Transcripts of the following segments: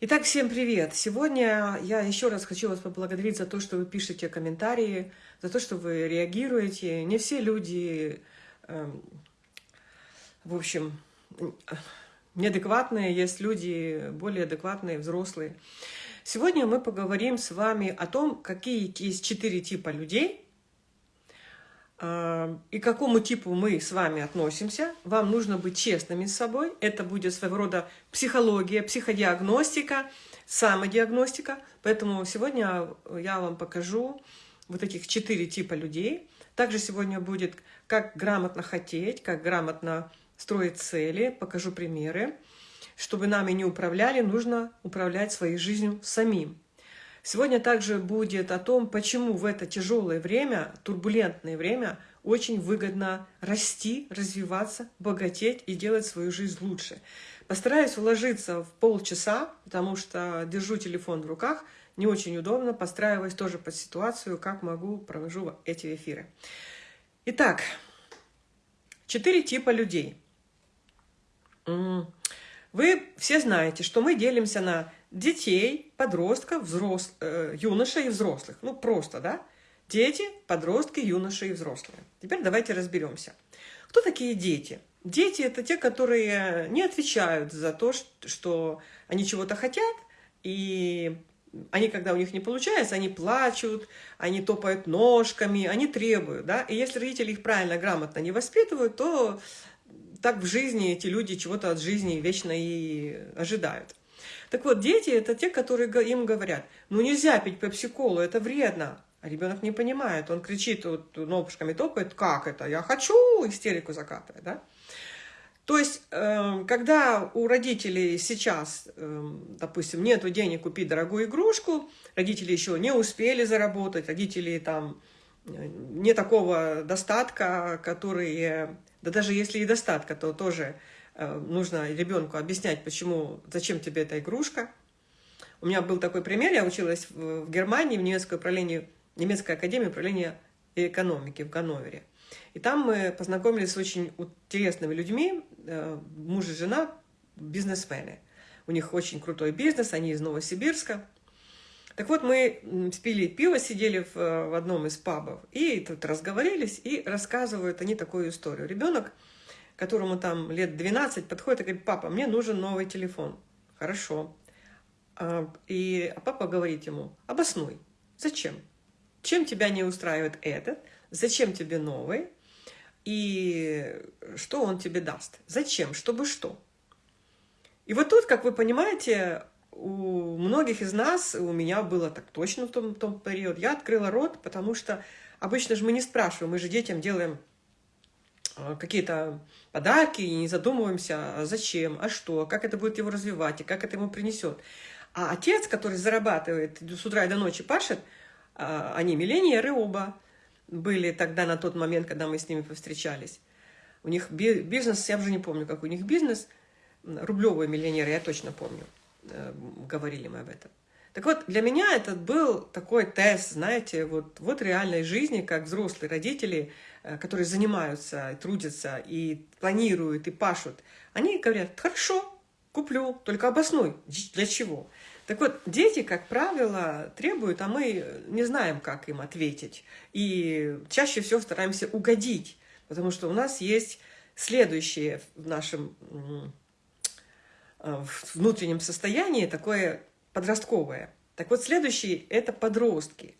Итак, всем привет! Сегодня я еще раз хочу вас поблагодарить за то, что вы пишете комментарии, за то, что вы реагируете. Не все люди, э, в общем, неадекватные, есть люди более адекватные, взрослые. Сегодня мы поговорим с вами о том, какие есть четыре типа людей, и к какому типу мы с вами относимся. Вам нужно быть честными с собой. Это будет своего рода психология, психодиагностика, самодиагностика. Поэтому сегодня я вам покажу вот этих четыре типа людей. Также сегодня будет, как грамотно хотеть, как грамотно строить цели, покажу примеры. Чтобы нами не управляли, нужно управлять своей жизнью самим. Сегодня также будет о том, почему в это тяжелое время, турбулентное время, очень выгодно расти, развиваться, богатеть и делать свою жизнь лучше. Постараюсь уложиться в полчаса, потому что держу телефон в руках, не очень удобно, подстраиваясь тоже под ситуацию, как могу, провожу эти эфиры. Итак, четыре типа людей – вы все знаете, что мы делимся на детей, подростков, взрос... э, юношей и взрослых. Ну, просто, да? Дети, подростки, юноши и взрослые. Теперь давайте разберемся. Кто такие дети? Дети – это те, которые не отвечают за то, что они чего-то хотят, и они, когда у них не получается, они плачут, они топают ножками, они требуют, да, и если родители их правильно, грамотно не воспитывают, то так в жизни эти люди чего-то от жизни вечно и ожидают. Так вот, дети – это те, которые им говорят, ну нельзя пить пепси-колу, это вредно. А ребенок не понимает, он кричит, вот, ножками топает, как это, я хочу, истерику закатывает, да? То есть, эм, когда у родителей сейчас, эм, допустим, нет денег купить дорогую игрушку, родители еще не успели заработать, родители там э, не такого достатка, который да даже если и достатка, то тоже нужно ребенку объяснять, почему, зачем тебе эта игрушка. У меня был такой пример, я училась в, в Германии, в немецкой, управлении, немецкой академии управления экономики в Ганновере. И там мы познакомились с очень интересными людьми, э, муж и жена, бизнесмены. У них очень крутой бизнес, они из Новосибирска. Так вот, мы спили пиво, сидели в, в одном из пабов, и тут разговорились, и рассказывают они такую историю. Ребенок, которому там лет 12, подходит и говорит, папа, мне нужен новый телефон. Хорошо. А, и папа говорит ему, обоснуй, зачем? Чем тебя не устраивает этот? Зачем тебе новый? И что он тебе даст? Зачем? Чтобы что? И вот тут, как вы понимаете, у многих из нас, у меня было так точно в том, том период, я открыла рот, потому что обычно же мы не спрашиваем, мы же детям делаем какие-то подарки и не задумываемся, а зачем, а что, как это будет его развивать и как это ему принесет. А отец, который зарабатывает с утра и до ночи пашет, а, они миллионеры оба были тогда на тот момент, когда мы с ними повстречались. У них бизнес, я уже не помню, как у них бизнес, рублевые миллионеры, я точно помню. Э, говорили мы об этом. Так вот, для меня это был такой тест, знаете, вот, вот реальной жизни, как взрослые родители, э, которые занимаются, трудятся, и планируют, и пашут. Они говорят, хорошо, куплю, только обоснуй, для чего. Так вот, дети, как правило, требуют, а мы не знаем, как им ответить. И чаще всего стараемся угодить, потому что у нас есть следующее в нашем Э, внутреннем состоянии такое подростковое. Так вот, следующий – это подростки.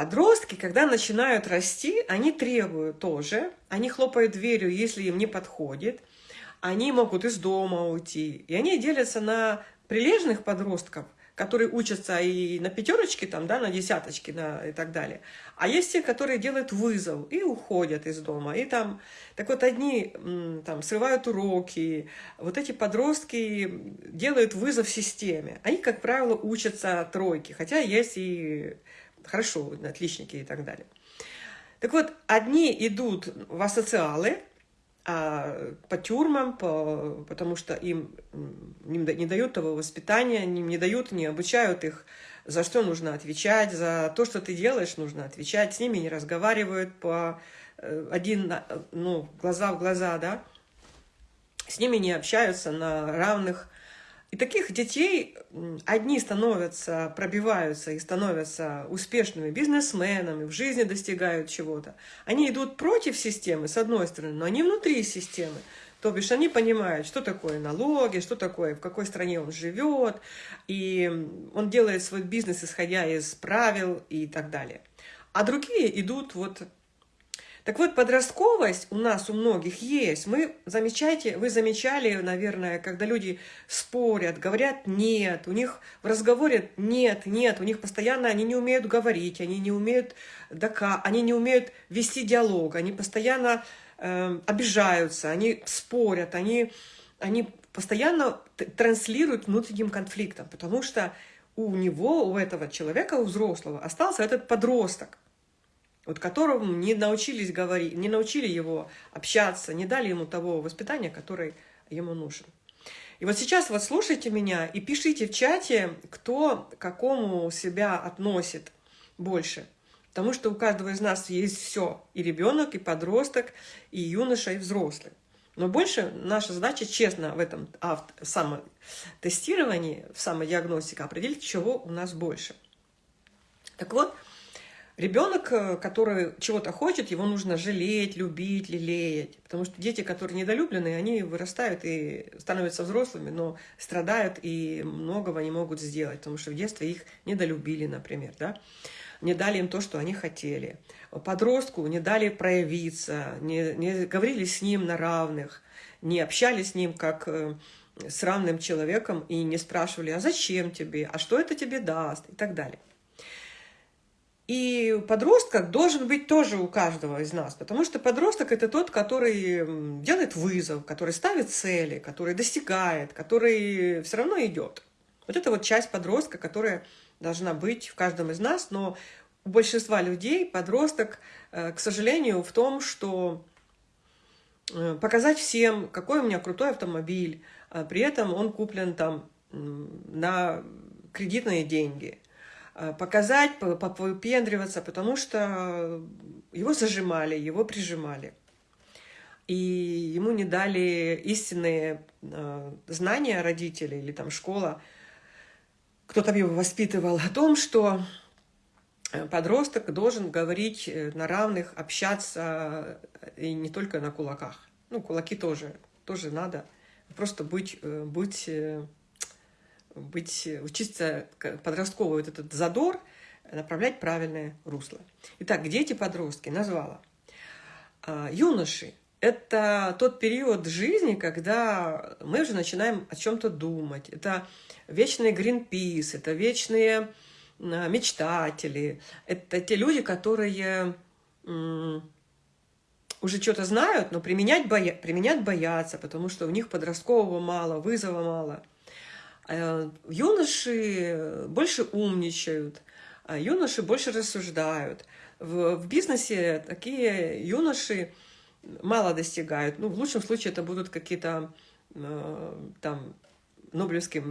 Подростки, когда начинают расти, они требуют тоже, они хлопают дверью, если им не подходит, они могут из дома уйти, и они делятся на прилежных подростков – которые учатся и на пятерочке, там, да, на десяточке на, и так далее. А есть те, которые делают вызов и уходят из дома. И там, так вот, одни там, срывают уроки, вот эти подростки делают вызов системе. Они, как правило, учатся тройки, хотя есть и хорошо, отличники и так далее. Так вот, одни идут в асоциалы, а, по тюрьмам, по, потому что им не, не дают того воспитания, им не дают, не обучают их, за что нужно отвечать, за то, что ты делаешь, нужно отвечать, с ними не разговаривают по э, один, ну, глаза в глаза, да, с ними не общаются на равных, И таких детей одни становятся, пробиваются и становятся успешными бизнесменами, в жизни достигают чего-то. Они идут против системы, с одной стороны, но они внутри системы. То бишь они понимают, что такое налоги, что такое, в какой стране он живет, и он делает свой бизнес, исходя из правил и так далее. А другие идут вот так вот, подростковость у нас у многих есть. Мы замечаете, вы замечали, наверное, когда люди спорят, говорят «нет», у них в разговоре «нет», «нет», у них постоянно они не умеют говорить, они не умеют, дока, они не умеют вести диалог, они постоянно э, обижаются, они спорят, они, они постоянно транслируют внутренним конфликтом, потому что у него, у этого человека, у взрослого, остался этот подросток – вот которому не научились говорить, не научили его общаться, не дали ему того воспитания, которое ему нужен. И вот сейчас вот слушайте меня и пишите в чате, кто к какому себя относит больше. Потому что у каждого из нас есть все. И ребенок, и подросток, и юноша, и взрослый. Но больше наша задача честно в этом самотестировании, в самодиагностике определить, чего у нас больше. Так вот, Ребенок, э, который чего-то хочет, его нужно жалеть, любить, лелеять. Потому что дети, которые недолюбленные, они вырастают и становятся взрослыми, но страдают и многого не могут сделать, потому что в детстве их недолюбили, например, да? не дали им то, что они хотели. Подростку не дали проявиться, не, не говорили с ним на равных, не общались с ним как э, с равным человеком и не спрашивали, а зачем тебе, а что это тебе даст и так далее. И подросток должен быть тоже у каждого из нас, потому что подросток – это тот, который делает вызов, который ставит цели, который достигает, который все равно идет. Вот это вот часть подростка, которая должна быть в каждом из нас, но у большинства людей подросток, э, к сожалению, в том, что э, показать всем, какой у меня крутой автомобиль, а при этом он куплен там на кредитные деньги – показать, попендриваться, потому что его зажимали, его прижимали. И ему не дали истинные э, знания родители или там школа. Кто там его воспитывал о том, что э, подросток должен говорить на равных, общаться и не только на кулаках. Ну, кулаки тоже, тоже надо. Просто быть, быть быть, учиться подростковый вот этот задор, направлять правильное русло. Итак, дети-подростки назвала. А, юноши – это тот период жизни, когда мы уже начинаем о чем-то думать. Это вечные Гринпис, это вечные мечтатели, это те люди, которые уже что-то знают, но применять, боя... применять боятся, потому что у них подросткового мало, вызова мало. Э, юноши больше умничают, а юноши больше рассуждают. В, бизнесе такие юноши мало достигают. Ну, в лучшем случае это будут какие-то э, там Нобелевские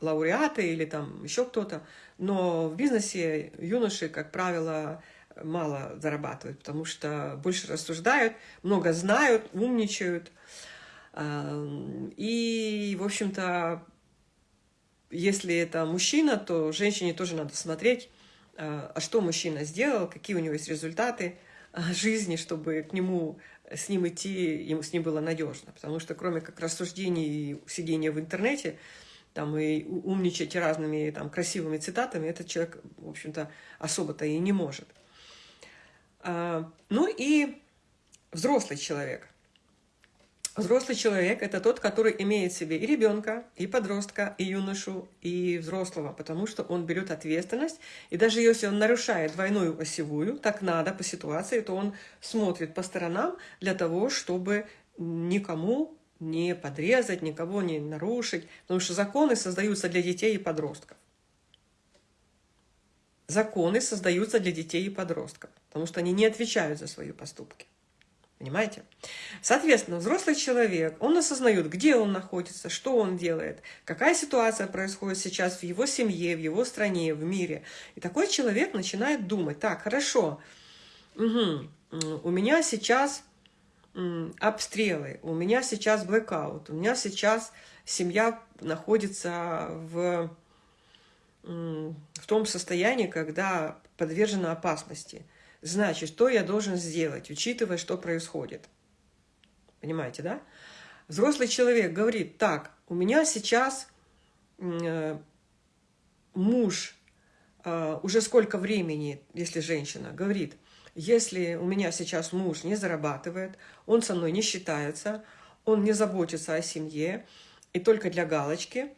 лауреаты или там еще кто-то. Но в бизнесе юноши, как правило, мало зарабатывают, потому что больше рассуждают, много знают, умничают. И, в общем-то, если это мужчина, то женщине тоже надо смотреть, а, а что мужчина сделал, какие у него есть результаты а, жизни, чтобы к нему, с ним идти, ему с ним было надежно. Потому что кроме как рассуждений и сидения в интернете, там и умничать разными там, красивыми цитатами, этот человек, в общем-то, особо-то и не может. А, ну и взрослый человек – Взрослый человек – это тот, который имеет в себе и ребенка, и подростка, и юношу, и взрослого, потому что он берет ответственность, и даже если он нарушает двойную осевую, так надо по ситуации, то он смотрит по сторонам для того, чтобы никому не подрезать, никого не нарушить, потому что законы создаются для детей и подростков. Законы создаются для детей и подростков, потому что они не отвечают за свои поступки. Понимаете? Соответственно, взрослый человек, он осознает, где он находится, что он делает, какая ситуация происходит сейчас в его семье, в его стране, в мире. И такой человек начинает думать, так, хорошо, угу, у меня сейчас обстрелы, у меня сейчас блэкаут, у меня сейчас семья находится в, в том состоянии, когда подвержена опасности. Значит, что я должен сделать, учитывая, что происходит? Понимаете, да? Взрослый человек говорит, так, у меня сейчас э, муж э, уже сколько времени, если женщина, говорит, если у меня сейчас муж не зарабатывает, он со мной не считается, он не заботится о семье, и только для галочки.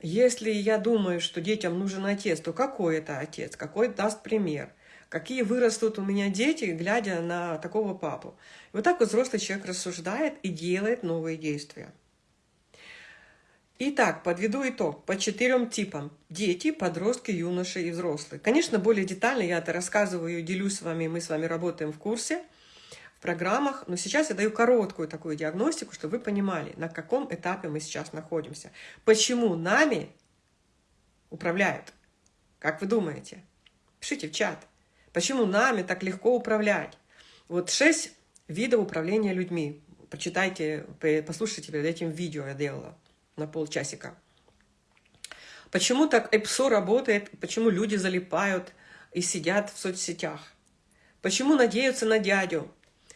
Если я думаю, что детям нужен отец, то какой это отец, какой даст пример, какие вырастут у меня дети, глядя на такого папу. И вот так вот взрослый человек рассуждает и делает новые действия. Итак, подведу итог по четырем типам. Дети, подростки, юноши и взрослые. Конечно, более детально я это рассказываю, делюсь с вами, мы с вами работаем в курсе – программах, но сейчас я даю короткую такую диагностику, чтобы вы понимали, на каком этапе мы сейчас находимся. Почему нами управляют? Как вы думаете? Пишите в чат. Почему нами так легко управлять? Вот шесть видов управления людьми. Почитайте, послушайте перед этим видео я делала на полчасика. Почему так ЭПСО работает? Почему люди залипают и сидят в соцсетях? Почему надеются на дядю?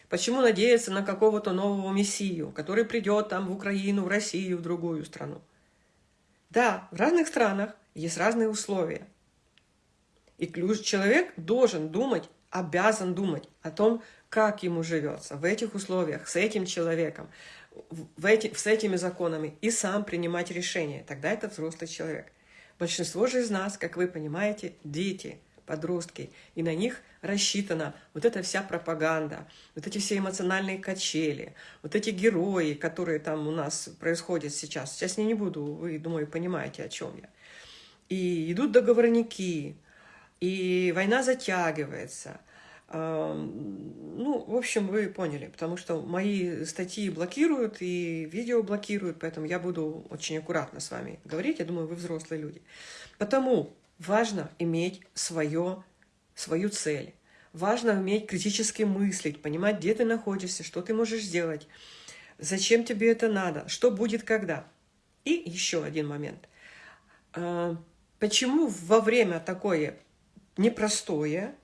Почему надеяться на какого-то нового мессию, который придет там в Украину, в Россию, в другую страну? Да, в разных странах есть разные условия. И человек должен думать, обязан думать о том, как ему живется в этих условиях, с этим человеком, в эти, с этими законами, и сам принимать решения. Тогда это взрослый человек. Большинство же из нас, как вы понимаете, дети – подростки, и на них рассчитана вот эта вся пропаганда, вот эти все эмоциональные качели, вот эти герои, которые там у нас происходят сейчас. Сейчас я не буду, вы, думаю, понимаете, о чем я. И идут договорники, и война затягивается. Ну, в общем, вы поняли, потому что мои статьи блокируют и видео блокируют, поэтому я буду очень аккуратно с вами говорить. Я думаю, вы взрослые люди. Потому Важно иметь свое, свою цель. Важно уметь критически мыслить, понимать, где ты находишься, что ты можешь сделать, зачем тебе это надо, что будет когда. И еще один момент. Почему во время такое непростое,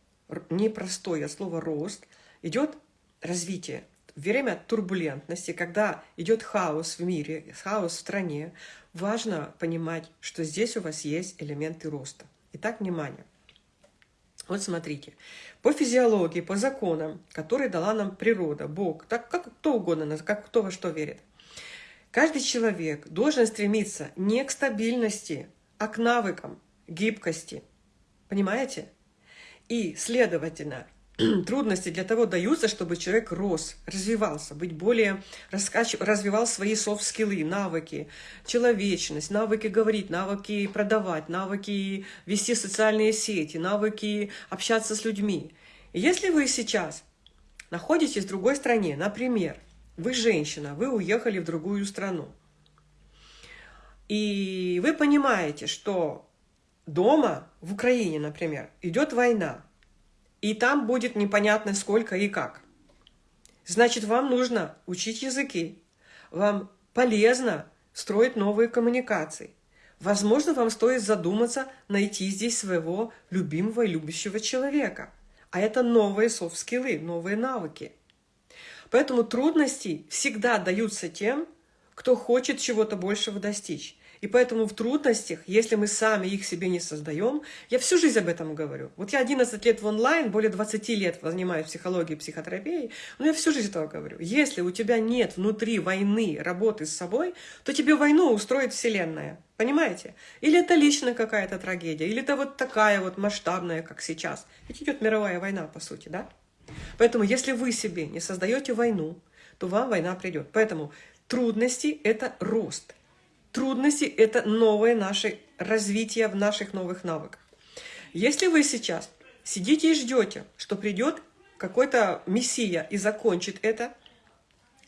непростое слово «рост» идет развитие? время турбулентности, когда идет хаос в мире, хаос в стране, важно понимать, что здесь у вас есть элементы роста. Итак, внимание. Вот смотрите, по физиологии, по законам, которые дала нам природа, Бог, так как кто угодно, как кто во что верит, каждый человек должен стремиться не к стабильности, а к навыкам, гибкости. Понимаете? И, следовательно, трудности для того даются, чтобы человек рос, развивался, быть более, раскач... развивал свои софт-скиллы, навыки, человечность, навыки говорить, навыки продавать, навыки вести социальные сети, навыки общаться с людьми. И если вы сейчас находитесь в другой стране, например, вы женщина, вы уехали в другую страну, и вы понимаете, что дома, в Украине, например, идет война, и там будет непонятно сколько и как. Значит, вам нужно учить языки, вам полезно строить новые коммуникации. Возможно, вам стоит задуматься найти здесь своего любимого и любящего человека. А это новые софт-скиллы, новые навыки. Поэтому трудности всегда даются тем, кто хочет чего-то большего достичь. И поэтому в трудностях, если мы сами их себе не создаем, я всю жизнь об этом говорю. Вот я 11 лет в онлайн, более 20 лет занимаюсь психологией, психотерапией, но я всю жизнь этого говорю. Если у тебя нет внутри войны, работы с собой, то тебе войну устроит Вселенная. Понимаете? Или это лично какая-то трагедия, или это вот такая вот масштабная, как сейчас. Ведь идет мировая война, по сути, да? Поэтому, если вы себе не создаете войну, то вам война придет. Поэтому трудности – это рост. Трудности – это новое наше развитие в наших новых навыках. Если вы сейчас сидите и ждете, что придет какой-то мессия и закончит это,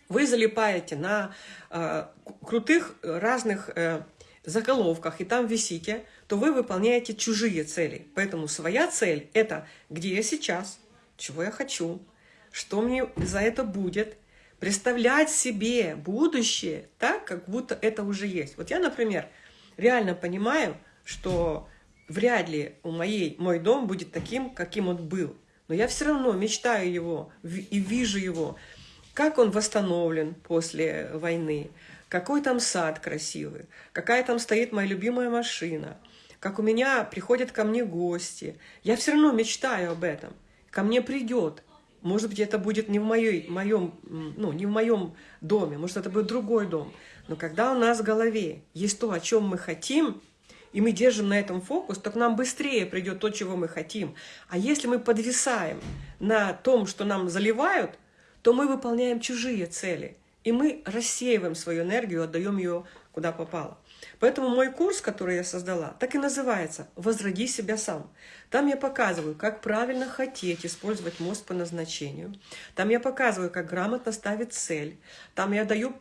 вы залипаете на э, крутых разных э, заголовках и там висите, то вы выполняете чужие цели. Поэтому своя цель – это где я сейчас, чего я хочу, что мне за это будет, представлять себе будущее так, как будто это уже есть. Вот я, например, реально понимаю, что вряд ли у моей, мой дом будет таким, каким он был. Но я все равно мечтаю его и вижу его, как он восстановлен после войны, какой там сад красивый, какая там стоит моя любимая машина, как у меня приходят ко мне гости. Я все равно мечтаю об этом. Ко мне придет. Может быть, это будет не в, моей, моем, ну, не в моем доме, может, это будет другой дом. Но когда у нас в голове есть то, о чем мы хотим, и мы держим на этом фокус, то к нам быстрее придет то, чего мы хотим. А если мы подвисаем на том, что нам заливают, то мы выполняем чужие цели. И мы рассеиваем свою энергию, отдаем ее куда попало. Поэтому мой курс, который я создала, так и называется «Возроди себя сам». Там я показываю, как правильно хотеть использовать мозг по назначению. Там я показываю, как грамотно ставить цель. Там я даю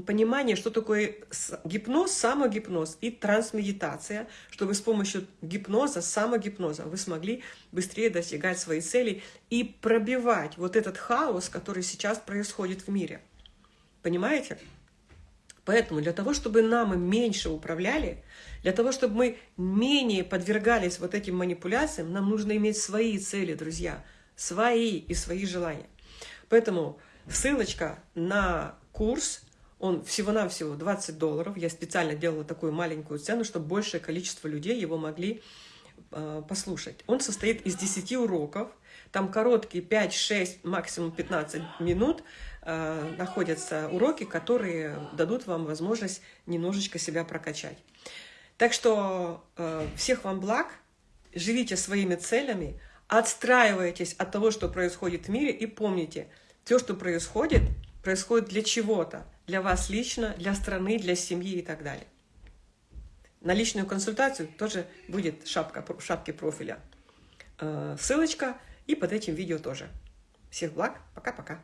понимание, что такое гипноз, самогипноз и трансмедитация, чтобы с помощью гипноза, самогипноза вы смогли быстрее достигать своей цели и пробивать вот этот хаос, который сейчас происходит в мире. Понимаете? Поэтому для того, чтобы нам меньше управляли, для того, чтобы мы менее подвергались вот этим манипуляциям, нам нужно иметь свои цели, друзья, свои и свои желания. Поэтому ссылочка на курс, он всего-навсего 20 долларов. Я специально делала такую маленькую цену, чтобы большее количество людей его могли э, послушать. Он состоит из 10 уроков, там короткие 5-6, максимум 15 минут, находятся уроки, которые дадут вам возможность немножечко себя прокачать. Так что э, всех вам благ, живите своими целями, отстраивайтесь от того, что происходит в мире, и помните, все, что происходит, происходит для чего-то, для вас лично, для страны, для семьи и так далее. На личную консультацию тоже будет шапка, шапки профиля. Э, ссылочка и под этим видео тоже. Всех благ, пока-пока.